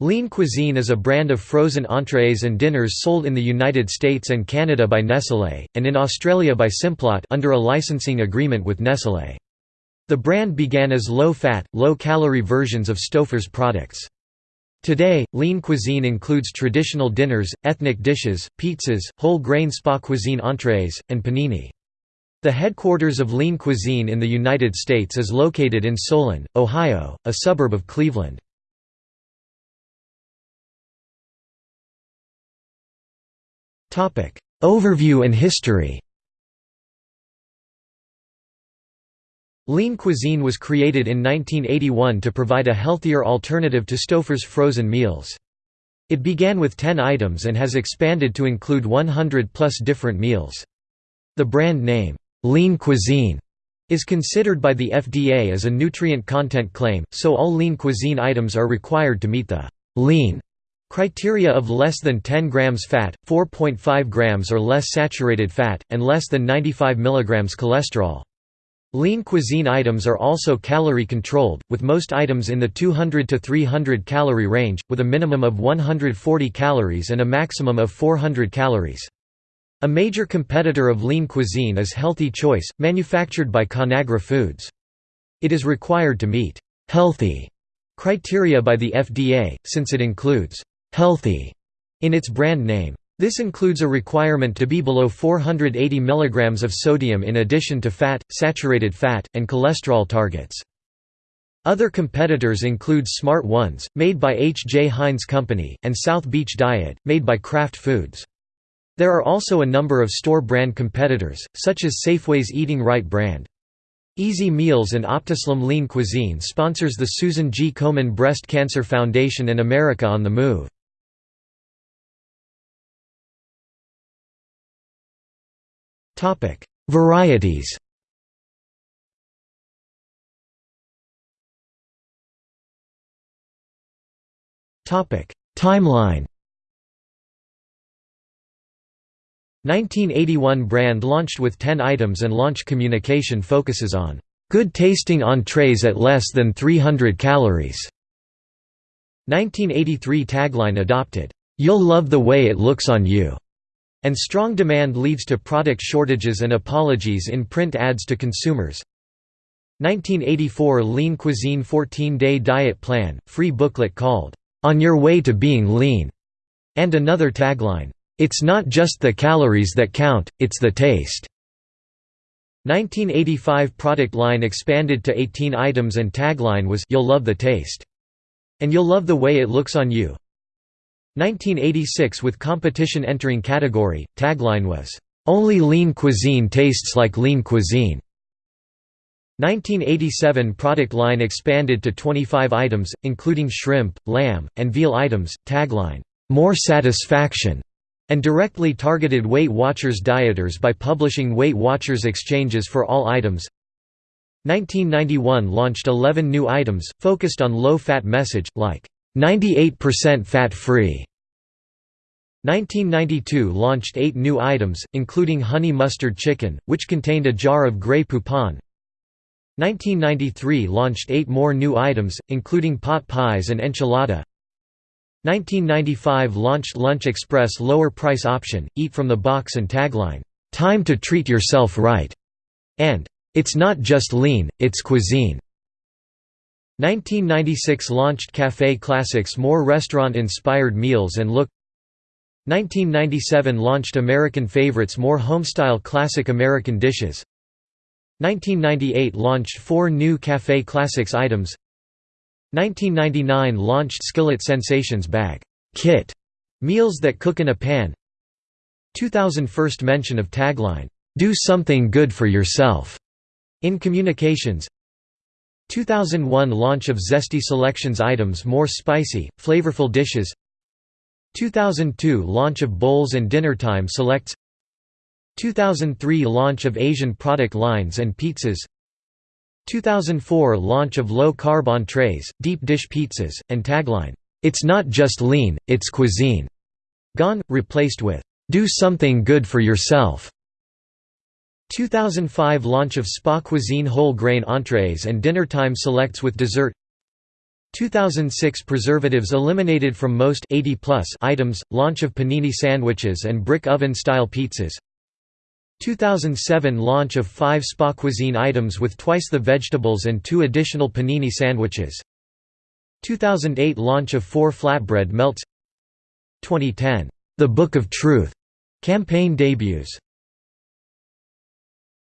Lean Cuisine is a brand of frozen entrees and dinners sold in the United States and Canada by Nestlé, and in Australia by Simplot under a licensing agreement with Nestlé. The brand began as low-fat, low-calorie versions of Stouffer's products. Today, lean cuisine includes traditional dinners, ethnic dishes, pizzas, whole-grain spa cuisine entrees, and panini. The headquarters of lean cuisine in the United States is located in Solon, Ohio, a suburb of Cleveland. Overview and history Lean cuisine was created in 1981 to provide a healthier alternative to Stouffer's frozen meals. It began with 10 items and has expanded to include 100 plus different meals. The brand name, Lean Cuisine, is considered by the FDA as a nutrient content claim, so all lean cuisine items are required to meet the lean Criteria of less than 10 grams fat, 4.5 grams or less saturated fat, and less than 95 milligrams cholesterol. Lean cuisine items are also calorie controlled, with most items in the 200 to 300 calorie range, with a minimum of 140 calories and a maximum of 400 calories. A major competitor of lean cuisine is Healthy Choice, manufactured by Conagra Foods. It is required to meet «healthy» criteria by the FDA, since it includes healthy in its brand name. This includes a requirement to be below 480 mg of sodium in addition to fat, saturated fat, and cholesterol targets. Other competitors include Smart Ones, made by H. J. Heinz Company, and South Beach Diet, made by Kraft Foods. There are also a number of store brand competitors, such as Safeway's Eating Right brand. Easy Meals and Optislim Lean Cuisine sponsors the Susan G. Komen Breast Cancer Foundation and America on the Move. Topic: Varieties. Topic: Timeline. 1981 brand launched with 10 items and launch communication focuses on good tasting entrees at less than 300 calories. 1983 tagline adopted, "You'll love the way it looks on you." And strong demand leads to product shortages and apologies in print ads to consumers. 1984 Lean Cuisine 14-day diet plan, free booklet called, "'On Your Way to Being Lean' and another tagline, "'It's not just the calories that count, it's the taste'". 1985 product line expanded to 18 items and tagline was You'll love the taste. And you'll love the way it looks on you. 1986 with competition entering category, tagline was, "...only lean cuisine tastes like lean cuisine." 1987 product line expanded to 25 items, including shrimp, lamb, and veal items, tagline, "...more satisfaction." and directly targeted Weight Watchers dieters by publishing Weight Watchers exchanges for all items. 1991 launched 11 new items, focused on low-fat message, like 98% fat-free. 1992 launched eight new items, including honey mustard chicken, which contained a jar of Grey Poupon. 1993 launched eight more new items, including pot pies and enchilada. 1995 launched Lunch Express lower price option, eat from the box and tagline, "'Time to treat yourself right' and "'It's not just lean, it's cuisine'". 1996 launched Café Classics more restaurant-inspired meals and look. 1997 launched American Favorites more homestyle classic American dishes. 1998 launched four new Café Classics items. 1999 launched Skillet Sensations Bag Kit meals that cook in a pan. 2000 first mention of tagline, "'Do something good for yourself' in communications 2001 launch of Zesty Selections items more spicy, flavorful dishes. 2002 launch of Bowls and Dinnertime Selects. 2003 launch of Asian product lines and pizzas. 2004 launch of low-carb entrees, deep dish pizzas, and tagline, "'It's not just lean, it's cuisine' gone, replaced with, "'Do something good for yourself' 2005 launch of Spa Cuisine whole grain entrees and dinnertime selects with dessert. 2006 Preservatives eliminated from most 80 plus items, launch of panini sandwiches and brick oven-style pizzas. 2007 launch of five spa cuisine items with twice the vegetables and two additional panini sandwiches. 2008 launch of four flatbread melts. 2010 The Book of Truth campaign debuts